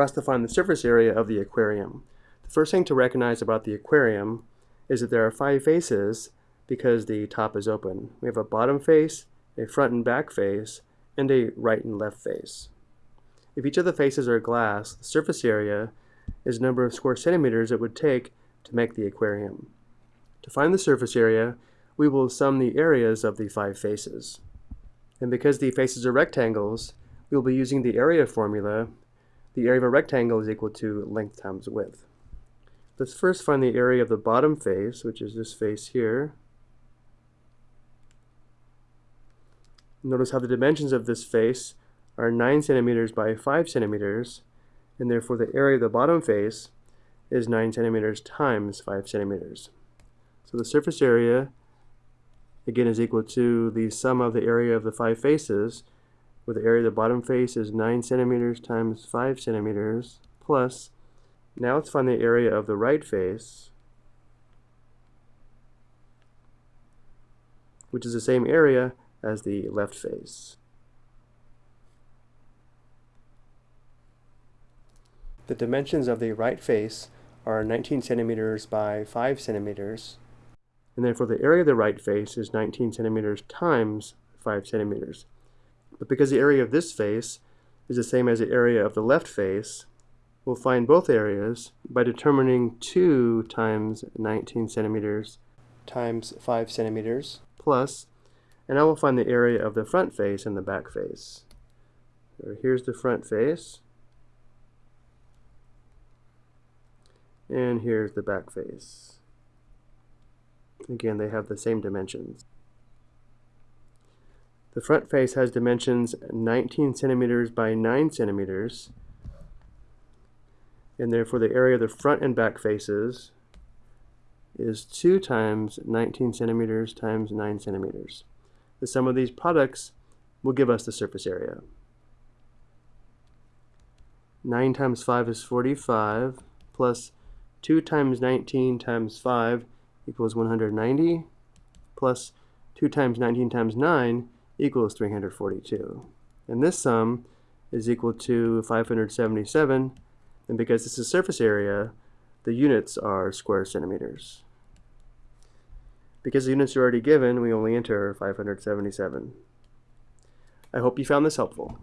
we're asked to find the surface area of the aquarium. The first thing to recognize about the aquarium is that there are five faces because the top is open. We have a bottom face, a front and back face, and a right and left face. If each of the faces are glass, the surface area is the number of square centimeters it would take to make the aquarium. To find the surface area, we will sum the areas of the five faces. And because the faces are rectangles, we will be using the area formula. The area of a rectangle is equal to length times width. Let's first find the area of the bottom face, which is this face here. Notice how the dimensions of this face are 9 centimeters by 5 centimeters, and therefore the area of the bottom face is 9 centimeters times 5 centimeters. So the surface area, again, is equal to the sum of the area of the five faces, where the area of the bottom face is 9 centimeters times 5 centimeters, plus, now let's find the area of the right face, which is the same area as the left face. The dimensions of the right face are 19 centimeters by 5 centimeters, and therefore the area of the right face is 19 centimeters times 5 centimeters. But because the area of this face is the same as the area of the left face, we'll find both areas by determining 2 times 19 centimeters times 5 centimeters plus, and now we'll find the area of the front face and the back face. So here's the front face, and here's the back face. Again, they have the same dimensions. The front face has dimensions 19 centimeters by 9 centimeters, and therefore the area of the front and back faces is 2 times 19 centimeters times 9 centimeters. The sum of these products will give us the surface area. 9 times 5 is 45, plus 2 times 19 times 5 equals 190 plus 2 times 19 times 9 equals 342. And this sum is equal to 577 and because this is surface area the units are square centimeters. Because the units are already given we only enter 577. I hope you found this helpful.